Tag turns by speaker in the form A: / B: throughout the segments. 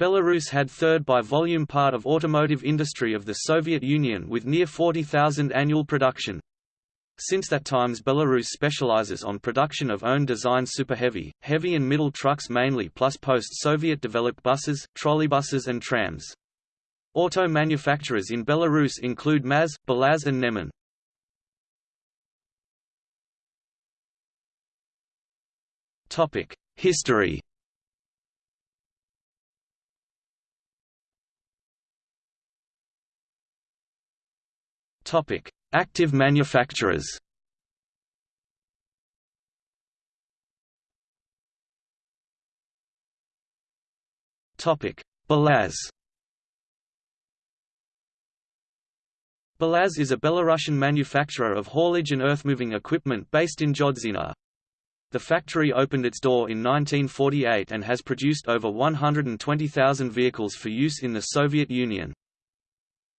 A: Belarus had third by volume part of automotive industry of the Soviet Union with near 40,000 annual production. Since that times Belarus specializes on production of own design superheavy, heavy heavy and middle trucks mainly plus post-Soviet developed buses, trolleybuses and trams. Auto manufacturers in Belarus include MAZ, Belaz and Neman. History Topic: Active manufacturers. Topic: Belaz. Belaz is a Belarusian manufacturer of haulage and earthmoving equipment based in Zhodzina. The factory opened its door in 1948 and has produced over 120,000 vehicles for use in the Soviet Union.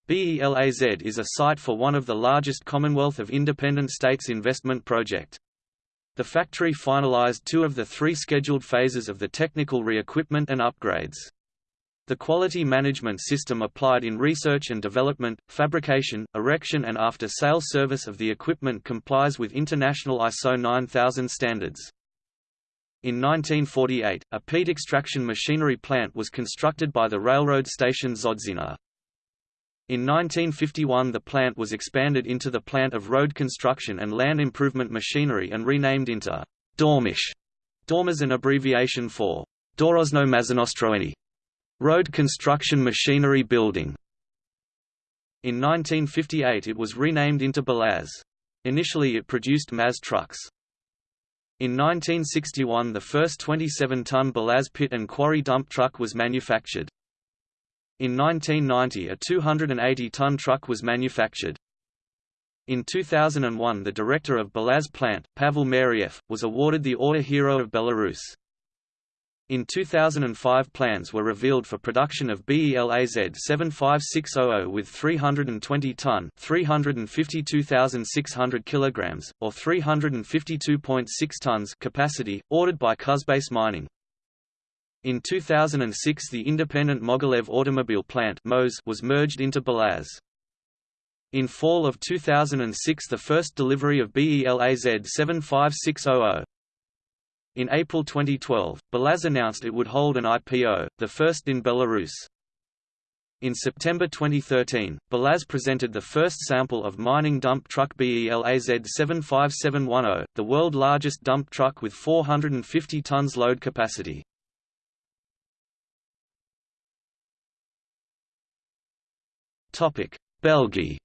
A: BELAZ is a site for one of the largest Commonwealth of Independent States investment project. The factory finalized two of the three scheduled phases of the technical re-equipment and upgrades. The quality management system applied in research and development, fabrication, erection and after-sale service of the equipment complies with international ISO 9000 standards. In 1948, a peat extraction machinery plant was constructed by the railroad station Zhodzina. In 1951 the plant was expanded into the plant of road construction and land improvement machinery and renamed into Dormash. Dorm is an abbreviation for Dorozno Mazinostroeni, road construction machinery building. In 1958 it was renamed into Belaz. Initially it produced MAZ trucks. In 1961 the first 27-ton Belaz pit and quarry dump truck was manufactured. In 1990 a 280-ton truck was manufactured. In 2001 the director of Belaz plant, Pavel Mariev, was awarded the Order Hero of Belarus. In 2005 plans were revealed for production of BELAZ 75600 with 320-ton 352,600 kilograms, or 352.6 tons capacity, ordered by Kuzbass Mining. In 2006 the independent Mogilev automobile plant was merged into Belaz. In fall of 2006 the first delivery of BELAZ 75600. In April 2012, Belaz announced it would hold an IPO, the first in Belarus. In September 2013, Belaz presented the first sample of mining dump truck BELAZ 75710, the world largest dump truck with 450 tons load capacity. Topic: BelGee.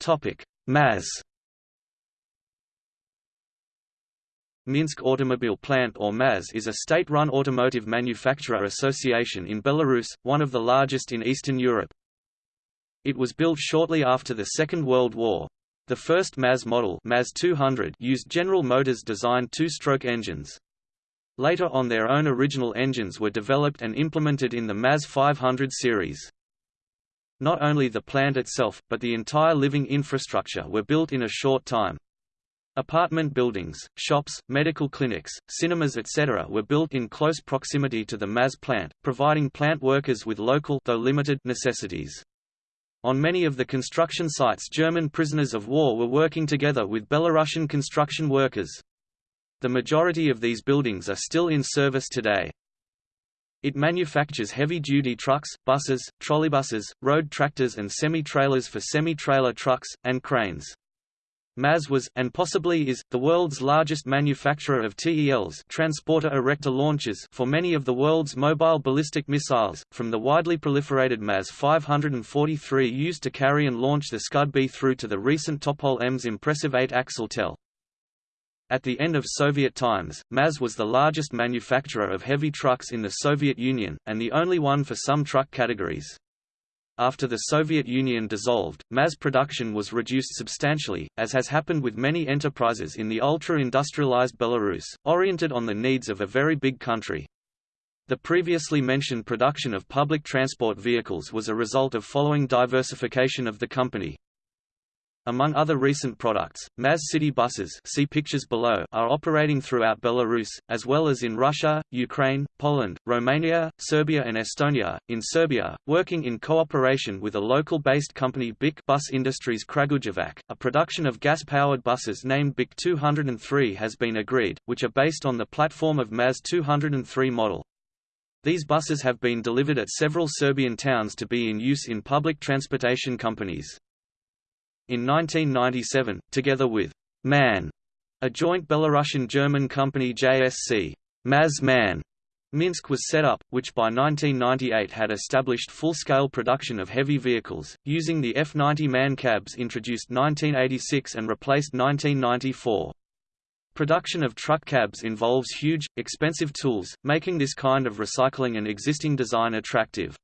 A: Topic: MAZ. Minsk Automobile Plant or MAZ is a state-run automotive manufacturer association in Belarus, one of the largest in Eastern Europe. It was built shortly after the Second World War. The first MAZ model MAZ 200 used General Motors designed two-stroke engines. Later on their own original engines were developed and implemented in the MAZ 500 series. Not only the plant itself, but the entire living infrastructure were built in a short time. Apartment buildings, shops, medical clinics, cinemas etc. were built in close proximity to the MAZ plant, providing plant workers with local though limited necessities. On many of the construction sites German prisoners of war were working together with Belarusian construction workers. The majority of these buildings are still in service today. It manufactures heavy-duty trucks, buses, trolleybuses, road tractors and semi-trailers for semi-trailer trucks, and cranes. MAZ was, and possibly is, the world's largest manufacturer of TELs transporter erector launchers for many of the world's mobile ballistic missiles, from the widely proliferated MAZ 543 used to carry and launch the Scud B through to the recent Topol M's impressive 8-axle TEL. At the end of Soviet times, MAZ was the largest manufacturer of heavy trucks in the Soviet Union, and the only one for some truck categories. After the Soviet Union dissolved, MAZ production was reduced substantially, as has happened with many enterprises in the ultra-industrialized Belarus, oriented on the needs of a very big country. The previously mentioned production of public transport vehicles was a result of following diversification of the company. Among other recent products, Maz City buses see pictures below are operating throughout Belarus, as well as in Russia, Ukraine, Poland, Romania, Serbia and Estonia. In Serbia, working in cooperation with a local-based company BIC Bus Industries Kragujevac, a production of gas-powered buses named BIC 203 has been agreed, which are based on the platform of Maz 203 model. These buses have been delivered at several Serbian towns to be in use in public transportation companies. In 1997, together with MAN, a joint Belarusian-German company JSC, Maz MAN, Minsk was set up, which by 1998 had established full-scale production of heavy vehicles, using the F-90 MAN cabs introduced 1986 and replaced 1994. Production of truck cabs involves huge, expensive tools, making this kind of recycling an existing design attractive.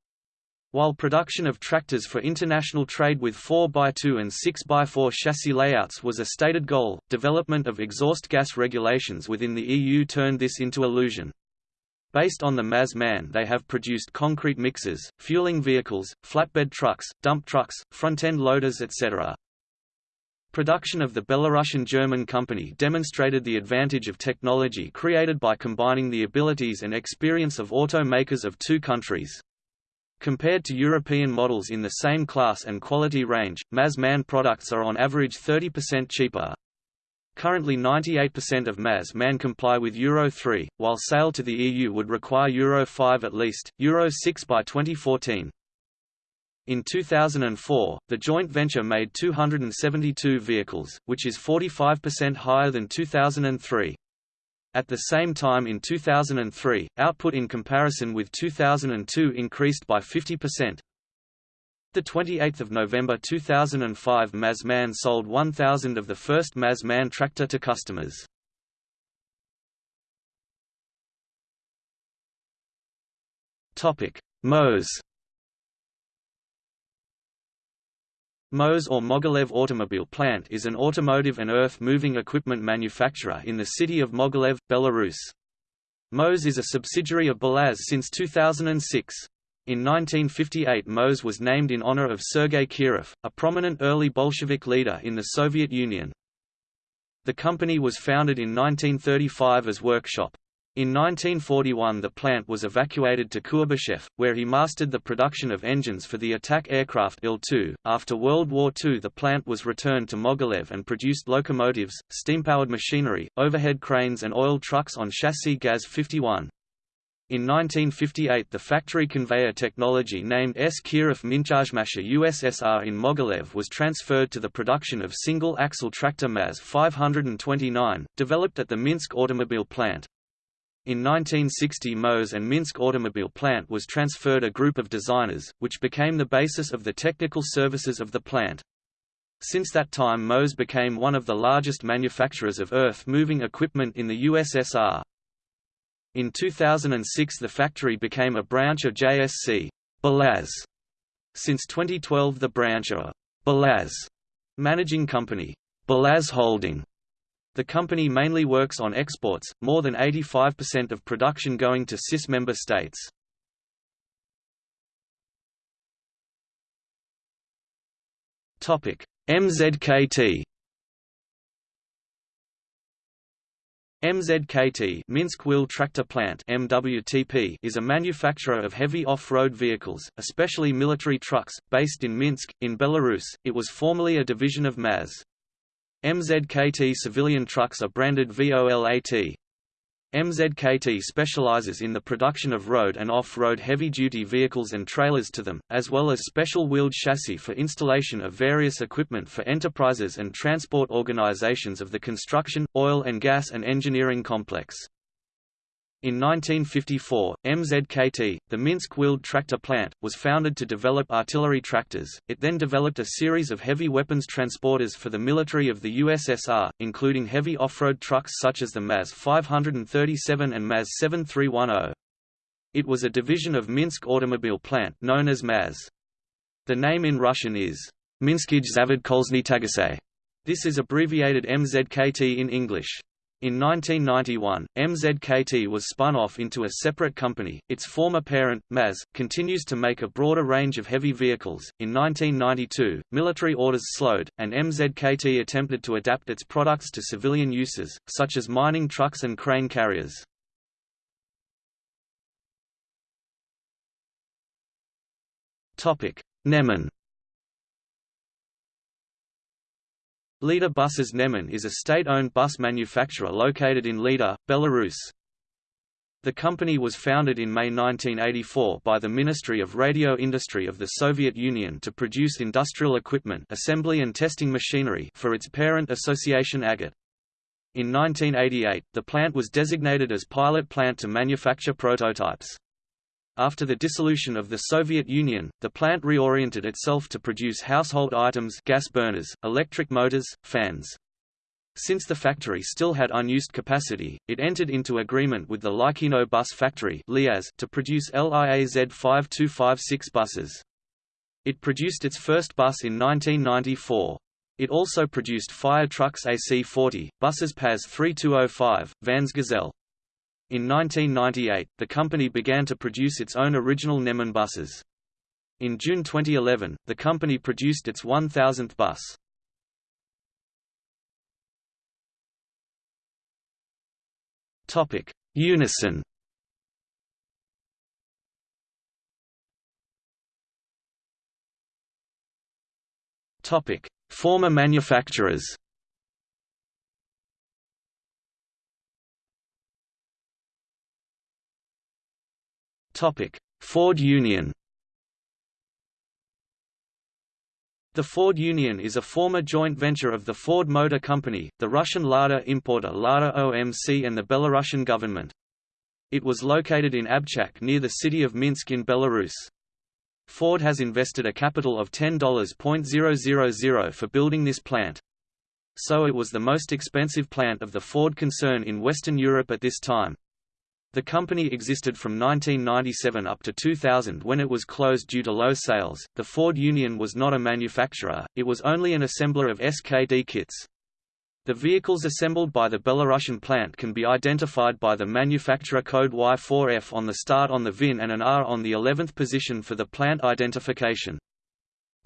A: While production of tractors for international trade with 4x2 and 6x4 chassis layouts was a stated goal, development of exhaust gas regulations within the EU turned this into illusion. Based on the MAZ-MAN they have produced concrete mixers, fueling vehicles, flatbed trucks, dump trucks, front-end loaders etc. Production of the Belarusian German company demonstrated the advantage of technology created by combining the abilities and experience of automakers of two countries. Compared to European models in the same class and quality range, MAZ-MAN products are on average 30% cheaper. Currently 98% of MAZ-MAN comply with Euro 3, while sale to the EU would require Euro 5 at least, Euro 6 by 2014. In 2004, the joint venture made 272 vehicles, which is 45% higher than 2003. At the same time in 2003, output in comparison with 2002 increased by 50%. The 28th of November 2005 MAZ-MAN sold 1,000 of the first MAZ-MAN tractor to customers. Topic: MOZ MOZ or Mogilev Automobile Plant is an automotive and earth-moving equipment manufacturer in the city of Mogilev, Belarus. MOZ is a subsidiary of Belaz since 2006. In 1958 MOZ was named in honor of Sergei Kirov, a prominent early Bolshevik leader in the Soviet Union. The company was founded in 1935 as workshop. In 1941 the plant was evacuated to Kuybyshev, where he mastered the production of engines for the attack aircraft Il-2. After World War II the plant was returned to Mogilev and produced locomotives, steam-powered machinery, overhead cranes and oil trucks on chassis GAZ-51. In 1958 the factory conveyor technology named S. Kirov Minchazhmasha USSR in Mogilev was transferred to the production of single-axle tractor MAZ 529, developed at the Minsk automobile plant. In 1960 MOZ and Minsk automobile plant was transferred a group of designers, which became the basis of the technical services of the plant. Since that time MOZ became one of the largest manufacturers of earth-moving equipment in the USSR. In 2006 the factory became a branch of JSC Belaz. Since 2012 the branch of Belaz managing company Belaz Holding the company mainly works on exports, more than 85% of production going to CIS member states. MZKT MZKT Minsk Wheel Tractor Plant MWTP is a manufacturer of heavy off-road vehicles, especially military trucks, based in Minsk, in Belarus. It was formerly a division of MAZ. MZKT civilian trucks are branded VOLAT. MZKT specializes in the production of road and off-road heavy-duty vehicles and trailers to them, as well as special wheeled chassis for installation of various equipment for enterprises and transport organizations of the construction, oil and gas and engineering complex. In 1954, MZKT, the Minsk Wheeled Tractor Plant, was founded to develop artillery tractors. It then developed a series of heavy weapons transporters for the military of the USSR, including heavy off-road trucks such as the MAZ 537 and MAZ 7310. It was a division of Minsk Automobile Plant known as MAZ. The name in Russian is Minskij Zavod Kolzny Tagasay. This is abbreviated MZKT in English. In 1991, MZKT was spun off into a separate company. Its former parent, MAZ, continues to make a broader range of heavy vehicles. In 1992, military orders slowed, and MZKT attempted to adapt its products to civilian uses, such as mining trucks and crane carriers. Topic: Neman Lida Buses Neman is a state-owned bus manufacturer located in Lida, Belarus. The company was founded in May 1984 by the Ministry of Radio Industry of the Soviet Union to produce industrial equipment assembly and testing machinery for its parent association Agat. In 1988, the plant was designated as pilot plant to manufacture prototypes. After the dissolution of the Soviet Union, the plant reoriented itself to produce household items gas burners, electric motors, fans. Since the factory still had unused capacity, it entered into agreement with the Likino Bus Factory to produce LIAZ 5256 buses. It produced its first bus in 1994. It also produced fire trucks AC-40, buses PAZ 3205, vans Gazelle. In 1998, the company began to produce its own original Neman buses. In June 2011, the company produced its 1000th bus. Topic: Unison. Topic: Former manufacturers. Ford Union The Ford Union is a former joint venture of the Ford Motor Company, the Russian Lada importer Lada OMC and the Belarusian government. It was located in Obchak near the city of Minsk in Belarus. Ford has invested a capital of $10.000 for building this plant. So it was the most expensive plant of the Ford concern in Western Europe at this time. The company existed from 1997 up to 2000 when it was closed due to low sales. The Ford Union was not a manufacturer, it was only an assembler of SKD kits. The vehicles assembled by the Belarusian plant can be identified by the manufacturer code Y4F on the start on the VIN and an R on the 11th position for the plant identification.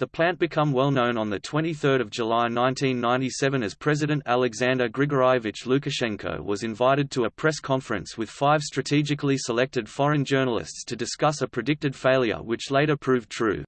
A: The plant became well known on 23 July 1997 as President Alexander Grigorievich Lukashenko was invited to a press conference with five strategically selected foreign journalists to discuss a predicted failure which later proved true.